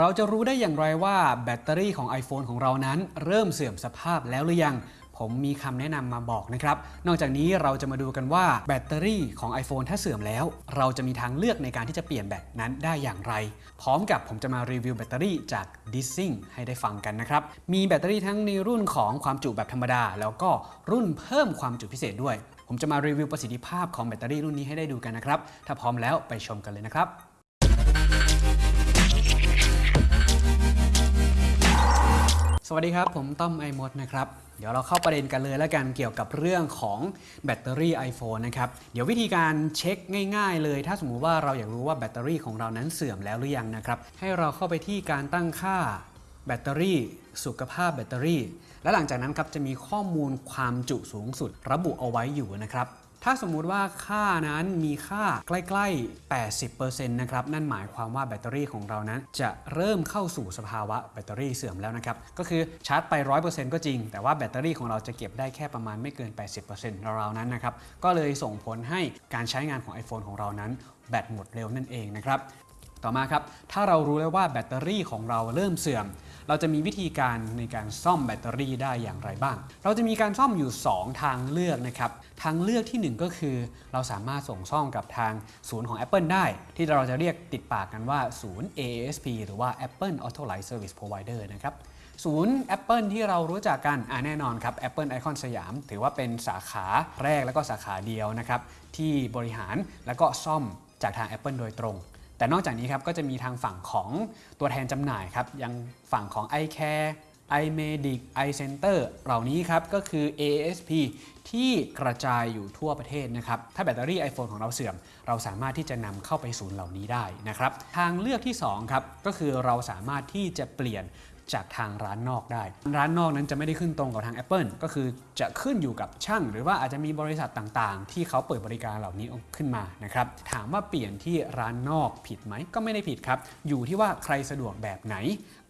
เราจะรู้ได้อย่างไรว่าแบตเตอรี่ของ iPhone ของเรานั้น เริ่มเสื่อมสภาพแล้วหรือยัง ผมมีคำแนะนำมาบอกนะครับ นอกจากนี้เราจะมาดูกันว่าแบตเตอรี่ของ iPhone ถ้าเสื่อมแล้ว เราจะมีทางเลือกในการที่จะเปลี่ยนแบตนั้นได้อย่างไร พร้อมกับผมจะมารีวิวแบตเตอรี่จาก d i s i n g ให้ได้ฟังกันนะครับ มีแบตเตอรี่ทั้งในรุ่นของความจุแบบธรรมดา แล้วก็รุ่นเพิ่มความจุพิเศษด้วย ผมจะมารีวิวประสิทธิภาพของแบตเตอรี่รุ่นนี้ให้ได้ดูกันนะครับ ถ้าพร้อมแล้วไปชมกันเลยนะครับ สวัสดีครับ ผมต้อมไอมดนะครับ เดี๋ยวเราเข้าประเด็นกันเลยแล้วกันเกี่ยวกับเรื่องของแบตเตอรี่ iPhone นะครับ เดี๋ยววิธีการเช็คง่าย ๆ เลย ถ้าสมมุติว่าเราอยากรู้ว่าแบตเตอรี่ของเรานั้นเสื่อมแล้วหรือยังนะครับ ให้เราเข้าไปที่การตั้งค่าแบตเตอรี่สุขภาพแบตเตอรี่ และหลังจากนั้นครับจะมีข้อมูลความจุสูงสุด ระบุเอาไว้อยู่นะครับ ถ้าสมมุติว่าค่านั้นมีค่าใกล้ๆ 80%นะครับ นั่นหมายความว่าแบตเตอรี่ของเรานั้น จะเริ่มเข้าสู่สภาวะแบตเตอรี่เสื่อมแล้วนะครับ ก็คือชาร์จไป 100%ก็จริง แต่ว่าแบตเตอรี่ของเราจะเก็บได้แค่ประมาณไม่เกิน 80%ราวๆนั้นนะครับ ก็เลยส่งผลให้การใช้งานของ iPhone ของเรานั้น แบตหมดเร็วนั่นเองนะครับ ต่อมาครับ ถ้าเรารู้แล้วว่าแบตเตอรี่ของเราเริ่มเสื่อม เราจะมีวิธีการในการซ่อมแบตเตอรี่ได้อย่างไรบ้าง เราจะมีการซ่อมอยู่ 2 ทางเลือกนะครับ ทางเลือกที่ 1 ก็คือ เราสามารถส่งซ่อมกับทางศูนย์ของ Apple ได้ ที่เราจะเรียกติดปากกันว่าศูนย์ AASP หรือว่า Apple Authorized Service Provider นะครับศูนย์ Apple ที่เรารู้จักกันอ่าแน่นอนครับ Apple Icon สยาม ถือว่าเป็นสาขาแรกแล้วก็สาขาเดียวนะครับที่บริหารแล้วก็ซ่อมจากทาง Apple โดยตรง แต่นอกจากนี้ครับก็จะมีทางฝั่งของตัวแทนจำหน่ายครับยังฝั่งของ iCare iMedic iCenter เหล่านี้ครับก็คือ ASP ที่กระจายอยู่ทั่วประเทศนะครับ ถ้าแบตเตอรี่ iPhone ของเราเสื่อม เราสามารถที่จะนำเข้าไปศูนย์เหล่านี้ได้นะครับ ทางเลือกที่2ครับก็คือเราสามารถที่จะเปลี่ยน จากทางร้านนอกได้ ร้านนอกนั้นจะไม่ได้ขึ้นตรงกับทาง Apple ก็คือจะขึ้นอยู่กับช่าง หรือว่าอาจจะมีบริษัทต่างๆ ที่เขาเปิดบริการเหล่านี้ขึ้นมานะครับถามว่าเปลี่ยนที่ร้านนอกผิดไหมก็ไม่ได้ผิดครับ อยู่ที่ว่าใครสะดวกแบบไหน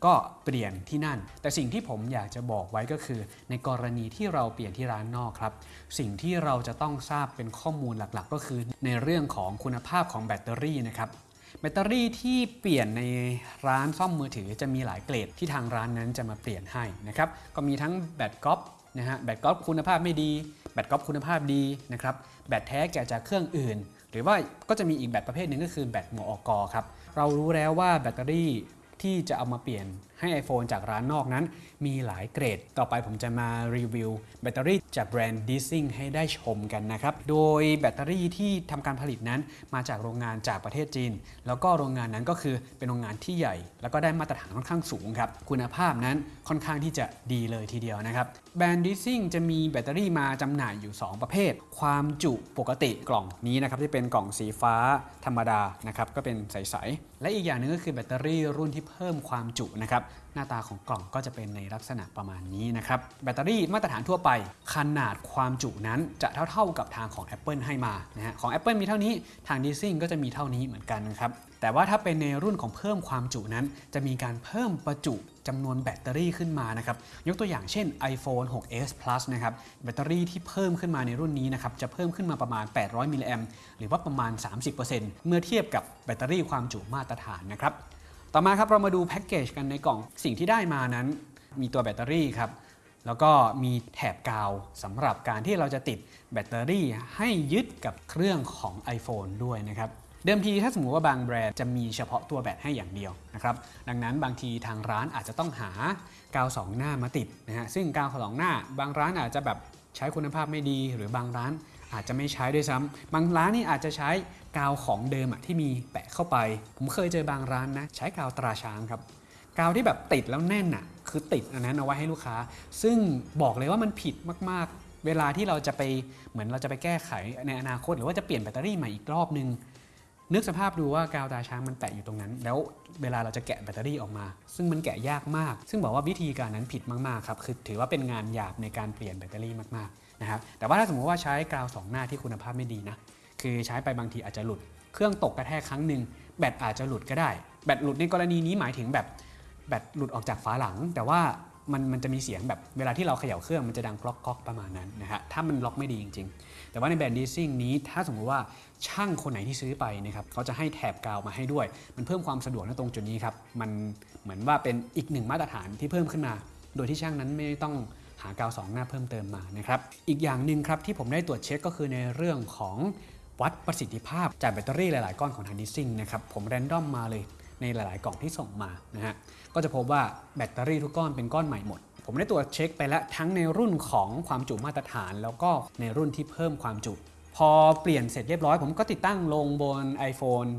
ก็เปลี่ยนที่นั่น แต่สิ่งที่ผมอยากจะบอกไว้ก็คือ ในกรณีที่เราเปลี่ยนที่ร้านนอกครับ สิ่งที่เราจะต้องทราบเป็นข้อมูลหลักๆ ก็คือในเรื่องของคุณภาพของแบตเตอรี่นะครับ แบตเตอรี่ที่เปลี่ยนในร้านซ่อมมือถือจะมีหลายเกรดที่ทางร้านนั้นจะมาเปลี่ยนให้นะครับก็มีทั้งแบตก๊อปนะฮะแบตก๊อปคุณภาพไม่ดี แบตก๊อปคุณภาพดีนะครับแบตแท้แกะจากเครื่องอื่น หรือว่าก็จะมีอีกแบตประเภทหนึ่งก็คือแบตหมออกอครับเรารู้แล้วว่าแบตเตอรี่ ที่จะเอามาเปลี่ยนให้ iPhone จากร้านนอกนั้น มีหลายเกรด ต่อไปผมจะมารีวิวแบตเตอรี่จากแบรนด์ d i s i n g ให้ได้ชมกันนะครับ โดยแบตเตอรี่ที่ทำการผลิตนั้นมาจากโรงงานจากประเทศจีน แล้วก็โรงงานนั้นก็คือเป็นโรงงานที่ใหญ่ แล้วก็ได้มาตรฐานค่อนข้างสูงครับ คุณภาพนั้นค่อนข้างที่จะดีเลยทีเดียวนะครับแบรนด์ d i s i n g จะมีแบตเตอรี่มาจำหน่ายอยู่ 2 ประเภท ความจุปกติกล่องนี้นะครับที่เป็นกล่องสีฟ้าธรรมดานะครับก็เป็นใสๆและอีกอย่างหนึงก็คือแบตเตอรี่รุ่นที่เพิ่มความจุนะครับหน้าตาของกล่องก็จะเป็นในลักษณะประมาณนี้นะครับแบตเตอรี่มาตรฐานทั่วไป ขนาดความจุนั้นจะเท่าๆกับทางของ Apple ให้มานะฮะของ Apple มีเท่านี้ทาง d i s i n g ก็จะมีเท่านี้เหมือนกันนะครับแต่ว่าถ้าเป็นในรุ่นของเพิ่มความจุนั้น จะมีการเพิ่มประจุจำนวนแบตเตอรี่ขึ้นมานะครับยกตัวอย่างเช่น iPhone 6s Plus นะครับแบตเตอรี่ที่เพิ่มขึ้นมาในรุ่นนี้นะครับจะเพิ่มขึ้นมาประมาณ 800มิลลิแอมหรือว่าประมาณ 30%เมื่อเทียบกับแบตเตอรี่ความจุมาตรฐานนะครับ ต่อมาครับเรามาดูแพ็กเกจกันในกล่องสิ่งที่ได้มานั้น มีตัวแบตเตอรี่ครับแล้วก็มีแถบกาวสำหรับการที่เราจะติดแบตเตอรี่ให้ยึดกับเครื่องของ iPhone ด้วยนะครับเดิมทีถ้าสมมติว่าบางแบรนด์จะมีเฉพาะตัวแบตให้อย่างเดียวนะครับดังนั้นบางทีทางร้านอาจจะต้องหากาวสองหน้ามาติดนะฮะซึ่งกาวสองหน้า บางร้านอาจจะแบบใช้คุณภาพไม่ดี หรือบางร้านอาจจะไม่ใช้ด้วยซ้ำบางร้านนี่อาจจะใช้ กาวของเดิมอะที่มีแปะเข้าไป ผมเคยเจอบางร้านนะ ใช้กาวตราช้างครับ กาวที่แบบติดแล้วแน่นอะคือติดอันนั้นเอาไว้ให้ลูกค้า ซึ่งบอกเลยว่ามันผิดมากๆ เวลาที่เราจะไปเหมือนเราจะไปแก้ไขในอนาคต หรือว่าจะเปลี่ยนแบตเตอรี่ใหม่อีกรอบนึงนึกสภาพดูว่ากาวตาช้างมันแปะอยู่ตรงนั้น แล้วเวลาเราจะแกะแบตเตอรี่ออกมา ซึ่งมันแกะยากมาก ซึ่งบอกว่าวิธีการนั้นผิดมากๆครับคือถือว่าเป็นงานหยาบในการเปลี่ยนแบตเตอรี่มากๆนะครับแต่ว่าถ้าสมมติว่าใช้กาวสองหน้าที่คุณภาพไม่ดีนะ คือใช้ไปบางทีอาจจะหลุด เครื่องตกกระแทกครั้งหนึ่งแบตอาจจะหลุดก็ได้ แบตหลุดในกรณีนี้หมายถึงแบบแบตหลุดออกจากฝาหลัง แต่ว่ามันมันจะมีเสียงแบบเวลาที่เราเขย่าเครื่องมันจะดังกรอกกรอกประมาณนั้นนะฮะถ้ามันล็อกไม่ดีจริง ๆ แต่ว่าในแบรนด์ดีซิ่งนี้ถ้าสมมติว่าช่างคนไหนที่ซื้อไปนะครับเขาจะให้แถบกาวมาให้ด้วย มันเพิ่มความสะดวกในตรงจุดนี้ครับมันเหมือนว่าเป็นอีกหนึ่งมาตรฐานที่เพิ่มขึ้นมา โดยที่ช่างนั้นไม่ต้องหากาวสองหน้าเพิ่มเติมมานะครับอีกอย่างหนึ่งครับที่ผมได้ตรวจเช็คก็คือในเรื่องของ วัดประสิทธิภาพจากแบตเตอรี่หลาย ๆ ก้อนของทางดิซิ่งนะครับผมแรนดอมมาเลยในหลาย ๆ กล่องที่ส่งมานะฮะก็จะพบว่าแบตเตอรี่ทุกก้อนเป็นก้อนใหม่หมด ผมได้ตรวจเช็คไปแล้วทั้งในรุ่นของความจุมาตรฐาน แล้วก็ในรุ่นที่เพิ่มความจุ พอเปลี่ยนเสร็จเรียบร้อย ผมก็ติดตั้งลงบน iPhone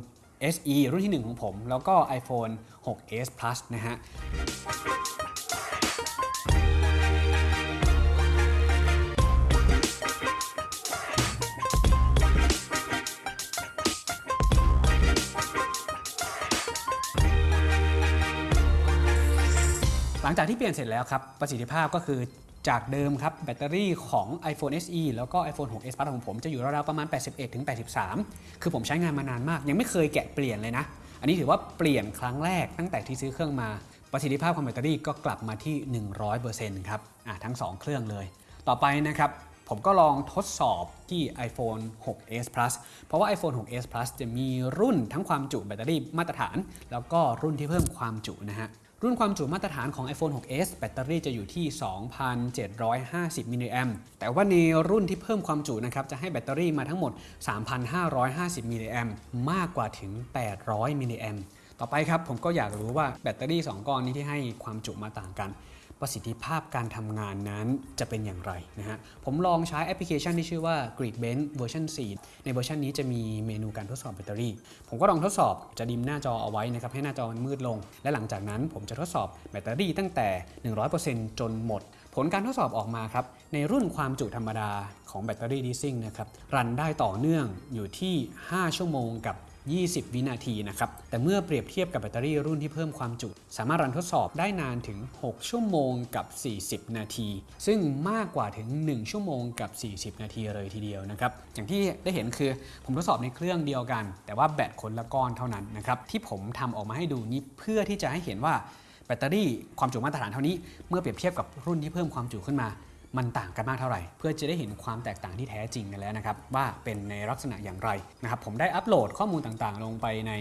SE รุ่นที่ 1 ของผม แล้วก็ iPhone 6s Plus นะฮะ ลังจากที่เปลี่ยนเสร็จแล้วครับ ประสิทธิภาพก็คือจากเดิมครับแบตเตอรี่ของ iPhone SE แล้วก็ iPhone 6s Plus ของผมจะอยู่ราวๆประมาณ 81ถึง83 คือผมใช้งานมานานมาก ยังไม่เคยแกะเปลี่ยนเลยนะ อันนี้ถือว่าเปลี่ยนครั้งแรกตั้งแต่ที่ซื้อเครื่องมา ประสิทธิภาพของแบตเตอรี่ก็กลับมาที่ 100%ครับอะทั้ง 2 เครื่องเลย ต่อไปนะครับผมก็ลองทดสอบที่ iPhone 6s Plus เพราะว่า iPhone 6s Plus จะมีรุ่นทั้งความจุแบตเตอรี่มาตรฐาน แล้วก็รุ่นที่เพิ่มความจุนะฮะ รุ่นความจุมาตรฐานของ iPhone 6s แบตเตอรี่จะอยู่ที่ 2,750 มิลลิแอมป์แต่ว่าในรุ่นที่เพิ่มความจุนะครับ จะให้แบตเตอรี่มาทั้งหมด 3,550 มิลลิแอมป์มากกว่าถึง 800 มิลลิแอมป์ต่อไปครับ ผมก็อยากรู้ว่าแบตเตอรี่ 2 ก้อนนี้ที่ให้ความจุมาต่างกัน ประสิทธิภาพการทำงานนั้นจะเป็นอย่างไรนะฮะ ผมลองใช้แอปพลิเคชันที่ชื่อว่า Geekbench เวอร์ชัน4ในเวอร์ชันนี้จะมีเมนูการทดสอบแบตเตอรี่ ผมก็ลองทดสอบจะ dim หน้าจอเอาไว้นะครับให้หน้าจอมันมืดลง และหลังจากนั้นผมจะทดสอบแบตเตอรี่ตั้งแต่ 100%จนหมด ผลการทดสอบออกมาครับ ในรุ่นความจุธรรมดาของแบตเตอรี่ Dissing นะครับรันได้ต่อเนื่องอยู่ที่ 5 ชั่วโมงกับ 20 วินาทีนะครับ แต่เมื่อเปรียบเทียบกับแบตเตอรี่รุ่นที่เพิ่มความจุ สามารถรันทดสอบได้นานถึง 6 ชั่วโมงกับ 40 นาที ซึ่งมากกว่าถึง 1 ชั่วโมงกับ 40 นาทีเลยทีเดียวนะครับ อย่างที่ได้เห็นคือผมทดสอบในเครื่องเดียวกัน แต่ว่าแบตคนละก้อนเท่านั้นนะครับที่ผมทำออกมาให้ดูนี้เพื่อที่จะให้เห็นว่าแบตเตอรี่ความจุมาตรฐานเท่านี้ เมื่อเปรียบเทียบกับรุ่นที่เพิ่มความจุขึ้นมา มันต่างกันมากเท่าไหร่ เพื่อจะได้เห็นความแตกต่างที่แท้จริงกันแล้วนะครับ ว่าเป็นในลักษณะอย่างไรนะครับ ผมได้อัปโหลดข้อมูลต่างๆ ลงไปใน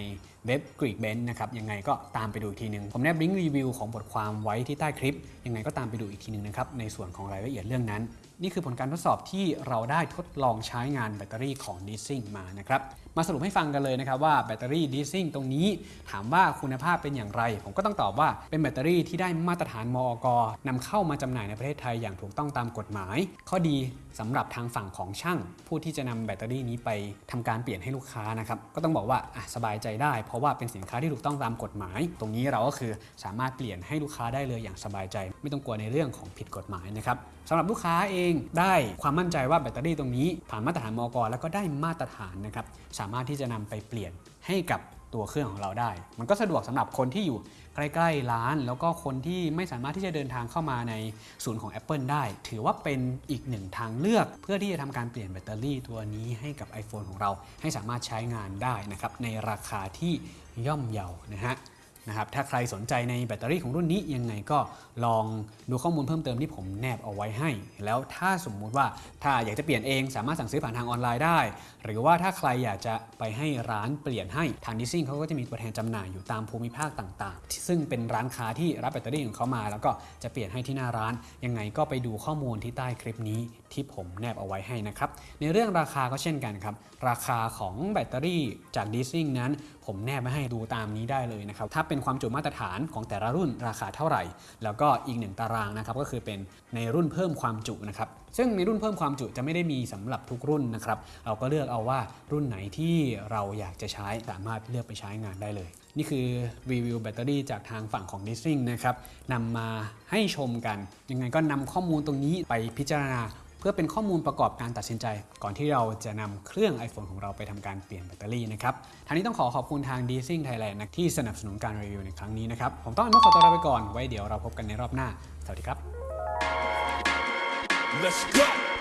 เว็บ Geekbench นะครับ ยังไงก็ตามไปดูอีกทีหนึ่งผมแนบลิงก์รีวิวของบทความไว้ที่ใต้คลิป ยังไงก็ตามไปดูอีกทีหนึ่งนะครับ ในส่วนของรายละเอียดเรื่องนั้น นี่คือผลการทดสอบที่เราได้ทดลองใช้งานแบตเตอรี่ของ d ีซิ่งมานะครับ มาสรุปให้ฟังกันเลยนะครับว่าแบตเตอรี่ดีซิ่งตรงนี้ถามว่าคุณภาพเป็นอย่างไร ผมก็ต้องตอบว่าเป็นแบตเตอรี่ที่ได้มาตรฐานมอกนำเข้ามาจำหน่ายในประเทศไทยอย่างถูกต้องตามกฎหมาย ข้อดีสำหรับทางฝั่งของช่าง ผู้ที่จะนำแบตเตอรี่นี้ไปทำการเปลี่ยนให้ลูกค้านะครับก็ต้องบอกว่าสบายใจได้ เพราะว่าเป็นสินค้าที่ถูกต้องตามกฎหมาย ตรงนี้เราก็คือสามารถเปลี่ยนให้ลูกค้าได้เลยอย่างสบายใจ ไม่ต้องกลัวในเรื่องของผิดกฎหมายนะครับสำหรับลูกค้าเองได้ความมั่นใจว่าแบตเตอรี่ตรงนี้ ผ่านมาตรฐานมอกแล้วก็ได้มาตรฐานนะครับสามารถที่จะนำไปเปลี่ยนให้กับตัวเครื่องของเราได้ มันก็สะดวกสำหรับคนที่อยู่ใกล้ๆร้าน แล้วก็คนที่ไม่สามารถที่จะเดินทางเข้ามาในศูนย์ของ Apple ได้ ถือว่าเป็นอีกหนึ่งทางเลือกเพื่อที่จะทำการเปลี่ยนแบตเตอรี่ตัวนี้ให้กับ iPhone ของเราให้สามารถใช้งานได้นะครับในราคาที่ย่อมเยานะฮะ นะครับถ้าใครสนใจในแบตเตอรี่ของรุ่นนี้ยังไงก็ลองดูข้อมูลเพิ่มเติมที่ผมแนบเอาไว้ให้ แล้วถ้าสมมุติว่าถ้าอยากจะเปลี่ยนเองสามารถสั่งซื้อผ่านทางออนไลน์ได้ หรือว่าถ้าใครอยากจะไปให้ร้านเปลี่ยนให้ทางดิซิ่งเขาก็จะมีตัวแทนจำหน่ายอยู่ตามภูมิภาคต่างๆ ซึ่งเป็นร้านค้าที่รับแบตเตอรี่ของเขามา แล้วก็จะเปลี่ยนให้ที่หน้าร้าน ยังไงก็ไปดูข้อมูลที่ใต้คลิปนี้ที่ผมแนบเอาไว้ให้นะครับในเรื่องราคาก็เช่นกันครับราคาของแบตเตอรี่จากดิซิ่งนั้น ผมแนบมาให้ดูตามนี้ได้เลยนะครับถ้าเป็นความจุมาตรฐานของแต่ละรุ่นราคาเท่าไหร่ แล้วก็อีกหนึ่งตารางนะครับก็คือเป็นในรุ่นเพิ่มความจุนะครับซึ่งในรุ่นเพิ่มความจุจะไม่ได้มีสำหรับทุกรุ่นนะครับเราก็เลือกเอาว่ารุ่นไหนที่เราอยากจะใช้สามารถเลือกไปใช้งานได้เลย นี่คือรีวิวแบตเตอรี่จากทางฝั่งของ d i s i n g นะครับนำมาให้ชมกันยังไงก็นำข้อมูลตรงนี้ไปพิจารณา พื่อเป็นข้อมูลประกอบการตัดสินใจ ก่อนที่เราจะนำเครื่อง iPhone ของเราไปทำการเปลี่ยนแบตเตอรี่นะครับทางนี้ต้องขอขอบคุณทาง d e s i n g Thailand ที่สนับสนุนการรีวิวในครั้งนี้นะครับผมต้องอนุขอตัวลาไปก่อนไว้เดี๋ยวเราพบกันในรอบหน้า สวัสดีครับ Let's go.